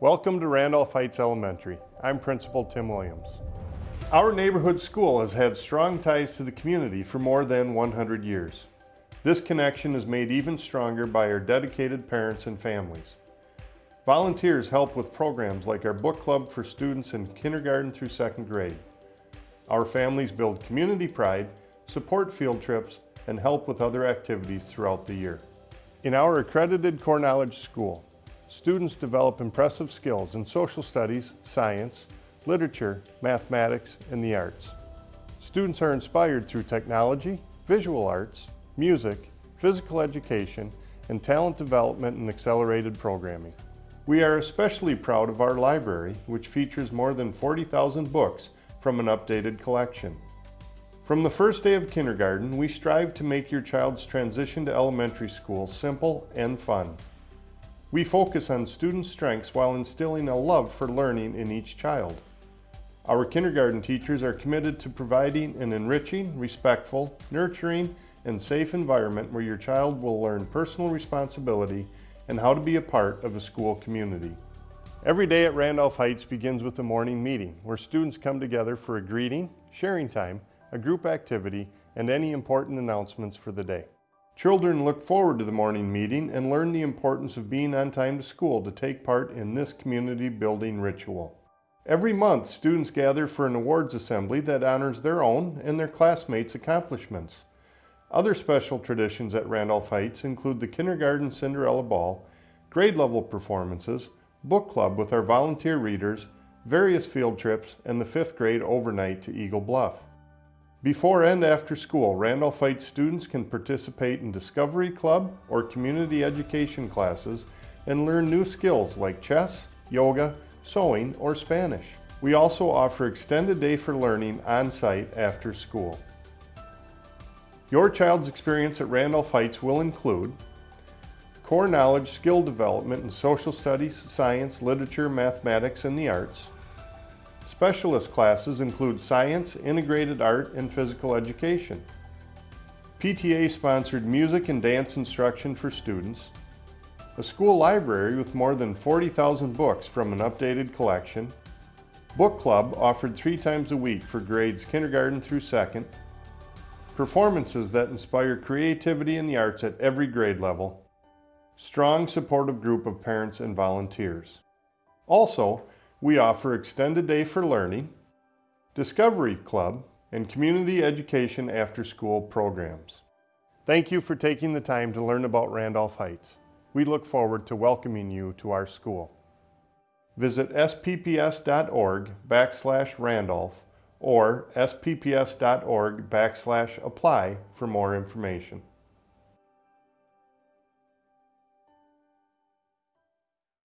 Welcome to Randolph Heights Elementary. I'm Principal Tim Williams. Our neighborhood school has had strong ties to the community for more than 100 years. This connection is made even stronger by our dedicated parents and families. Volunteers help with programs like our book club for students in kindergarten through second grade. Our families build community pride, support field trips, and help with other activities throughout the year. In our accredited core knowledge school, students develop impressive skills in social studies, science, literature, mathematics, and the arts. Students are inspired through technology, visual arts, music, physical education, and talent development and accelerated programming. We are especially proud of our library, which features more than 40,000 books from an updated collection. From the first day of kindergarten, we strive to make your child's transition to elementary school simple and fun. We focus on student strengths while instilling a love for learning in each child. Our kindergarten teachers are committed to providing an enriching, respectful, nurturing, and safe environment where your child will learn personal responsibility and how to be a part of a school community. Every day at Randolph Heights begins with a morning meeting where students come together for a greeting, sharing time, a group activity, and any important announcements for the day. Children look forward to the morning meeting and learn the importance of being on time to school to take part in this community building ritual. Every month, students gather for an awards assembly that honors their own and their classmates' accomplishments. Other special traditions at Randolph Heights include the Kindergarten Cinderella Ball, grade level performances, book club with our volunteer readers, various field trips, and the fifth grade overnight to Eagle Bluff. Before and after school, Randolph Heights students can participate in Discovery Club or community education classes and learn new skills like chess, yoga, sewing, or Spanish. We also offer extended day for learning on-site after school. Your child's experience at Randolph Heights will include core knowledge skill development in social studies, science, literature, mathematics, and the arts, Specialist classes include science, integrated art, and physical education. PTA-sponsored music and dance instruction for students. A school library with more than 40,000 books from an updated collection. Book club offered three times a week for grades kindergarten through second. Performances that inspire creativity in the arts at every grade level. Strong supportive group of parents and volunteers. Also, we offer Extended Day for Learning, Discovery Club, and Community Education After School programs. Thank you for taking the time to learn about Randolph Heights. We look forward to welcoming you to our school. Visit spps.org backslash Randolph or spps.org backslash apply for more information.